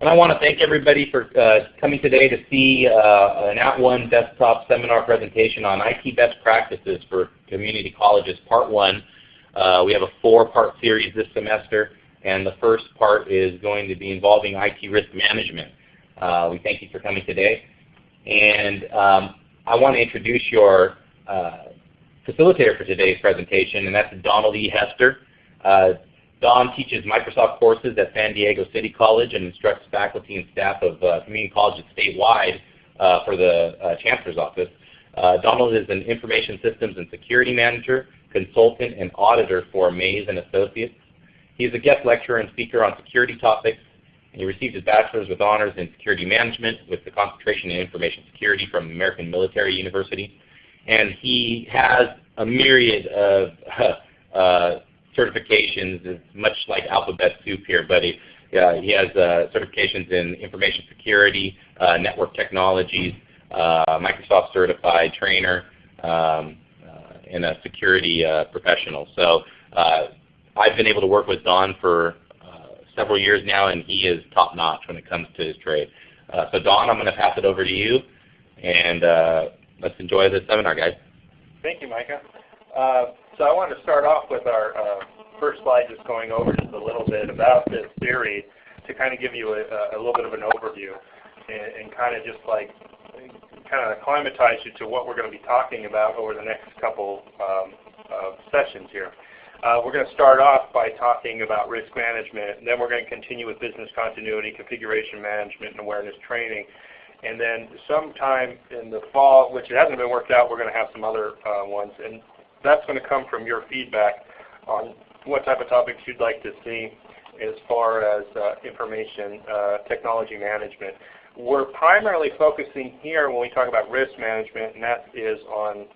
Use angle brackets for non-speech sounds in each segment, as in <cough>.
And I want to thank everybody for uh, coming today to see uh, an At @ONE desktop seminar presentation on IT best practices for community colleges, part one. Uh, we have a four-part series this semester, and the first part is going to be involving IT risk management. Uh, we thank you for coming today. And um, I want to introduce your uh, facilitator for today's presentation, and that's Donald E. Hester. Don teaches Microsoft courses at San Diego City College and instructs faculty and staff of uh, community colleges statewide uh, for the uh, Chancellor's Office. Uh, Donald is an Information Systems and Security Manager, consultant, and auditor for Maze and Associates. He is a guest lecturer and speaker on security topics, and he received his bachelor's with honors in security management with the concentration in information security from American Military University. And he has a myriad of <laughs> uh, certifications. It's much like alphabet soup here, but he, uh, he has uh, certifications in information security, uh, network technologies, uh, Microsoft certified trainer, um, uh, and a security professional. So I've been able to work with Don for several years now, and he is top notch when it comes to his trade. so Don, I'm going to pass it over to you, and let's enjoy the seminar, guys. Thank you, Micah. Uh, so I want to start off with our uh, first slide just going over just a little bit about this theory to kind of give you a, a little bit of an overview and, and kind of just like kind of acclimatize you to what we're going to be talking about over the next couple um, of sessions here. Uh, we're going to start off by talking about risk management, and then we're going to continue with business continuity, configuration management, and awareness training. And then sometime in the fall, which it hasn't been worked out, we're going to have some other uh, ones. And that's going to come from your feedback on what type of topics you'd like to see as far as uh, information uh, technology management. We're primarily focusing here when we talk about risk management, and that is on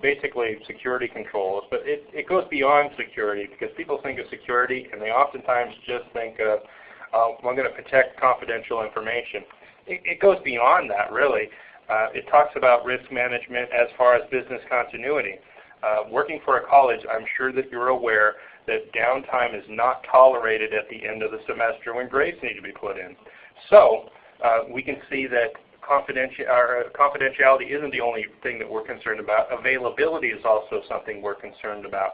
basically security controls. But it, it goes beyond security because people think of security and they oftentimes just think of, uh, I'm going to protect confidential information. It, it goes beyond that really. Uh, it talks about risk management as far as business continuity. Uh, working for a college, I'm sure that you're aware that downtime is not tolerated at the end of the semester when grades need to be put in. So uh, we can see that uh, confidentiality isn't the only thing that we're concerned about. Availability is also something we're concerned about.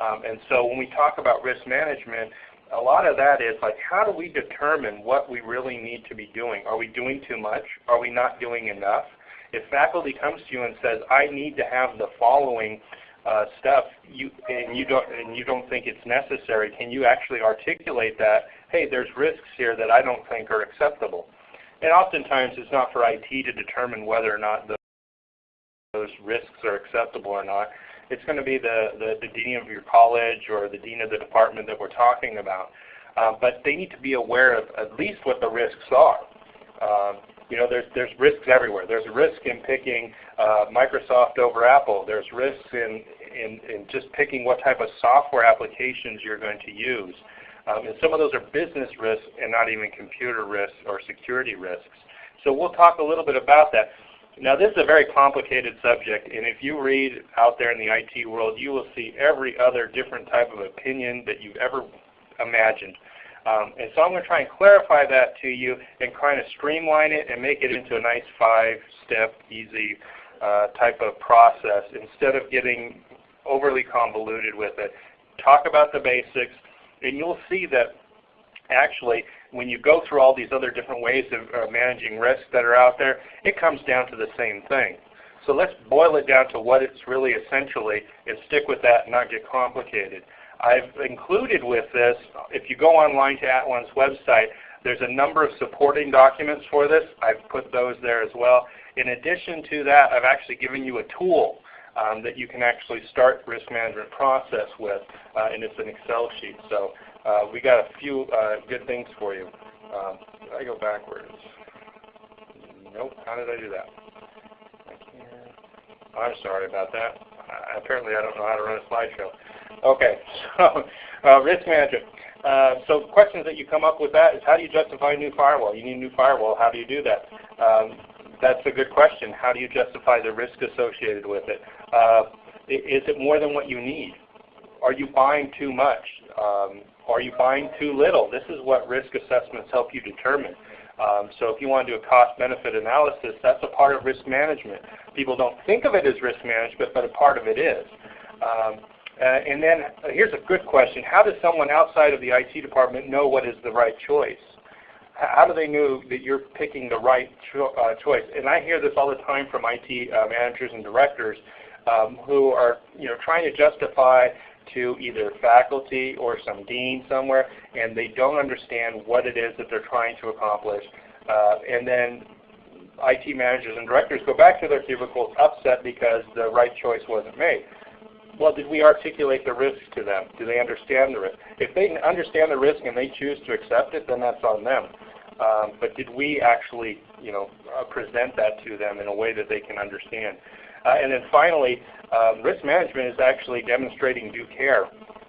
Um, and so when we talk about risk management, a lot of that is like how do we determine what we really need to be doing? Are we doing too much? Are we not doing enough? If faculty comes to you and says, I need to have the following uh, stuff you and you don't and you don't think it's necessary, can you actually articulate that? Hey, there's risks here that I don't think are acceptable. And oftentimes it's not for IT to determine whether or not those risks are acceptable or not. It's going to be the, the, the dean of your college or the dean of the department that we're talking about. Uh, but they need to be aware of at least what the risks are. Uh, you know, there's, there's risks everywhere. There's risk in picking uh, Microsoft over Apple. There's risks in, in, in just picking what type of software applications you're going to use. Um, and some of those are business risks and not even computer risks or security risks. So we'll talk a little bit about that. Now this is a very complicated subject, and if you read out there in the IT world, you will see every other different type of opinion that you've ever imagined. Um, and so I'm going to try and clarify that to you and kind of streamline it and make it into a nice five-step, easy uh, type of process instead of getting overly convoluted with it. Talk about the basics, and you'll see that actually when you go through all these other different ways of uh, managing risks that are out there, it comes down to the same thing. So let's boil it down to what it's really essentially and stick with that and not get complicated. I've included with this, if you go online to @ONE's website, there's a number of supporting documents for this. I've put those there as well. In addition to that, I've actually given you a tool um, that you can actually start risk management process with, uh, and it's an Excel sheet. So uh, we got a few uh, good things for you. Um, I go backwards. Nope. How did I do that? I'm sorry about that. apparently I don't know how to run a slideshow. Okay, <laughs> so uh, risk management. Uh, so questions that you come up with that is how do you justify a new firewall? You need a new firewall. How do you do that? Um, that's a good question. How do you justify the risk associated with it? Uh, is it more than what you need? Are you buying too much? Um, are you buying too little? This is what risk assessments help you determine. Um, so if you want to do a cost-benefit analysis, that's a part of risk management. People don't think of it as risk management, but a part of it is. Um, uh, and then uh, here's a good question. How does someone outside of the IT department know what is the right choice? how do they know that you're picking the right cho uh, choice? And I hear this all the time from IT uh, managers and directors um, who are you know, trying to justify to either faculty or some dean somewhere, and they don't understand what it is that they're trying to accomplish. Uh, and then IT managers and directors go back to their cubicles upset because the right choice wasn't made. Well, did we articulate the risk to them? Do they understand the risk? If they understand the risk and they choose to accept it, then that's on them. Um, but did we actually, you know, uh, present that to them in a way that they can understand? Uh, and then finally, um, risk management is actually demonstrating due care.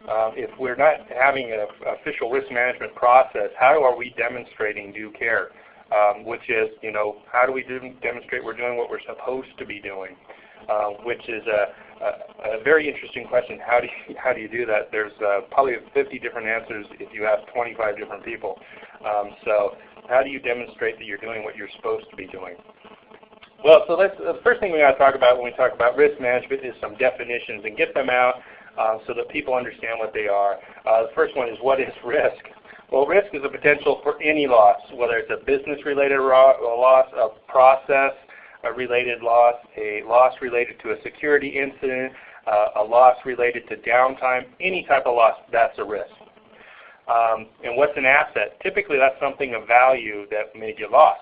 Uh, if we're not having an official risk management process, how are we demonstrating due care? Um, which is, you know, how do we do, demonstrate we're doing what we're supposed to be doing? Uh, which is a, a, a, very interesting question. How do you, how do you do that? There's uh, probably 50 different answers if you ask 25 different people. Um, so how do you demonstrate that you're doing what you're supposed to be doing? Well, so let's, the first thing we got to talk about when we talk about risk management is some definitions and get them out uh, so that people understand what they are. Uh, the first one is what is risk? Well, risk is a potential for any loss, whether it's a business-related loss, a process-related loss, a loss related to a security incident, uh, a loss related to downtime, any type of loss, that's a risk. Um, and what's an asset? Typically that's something of value that may get lost.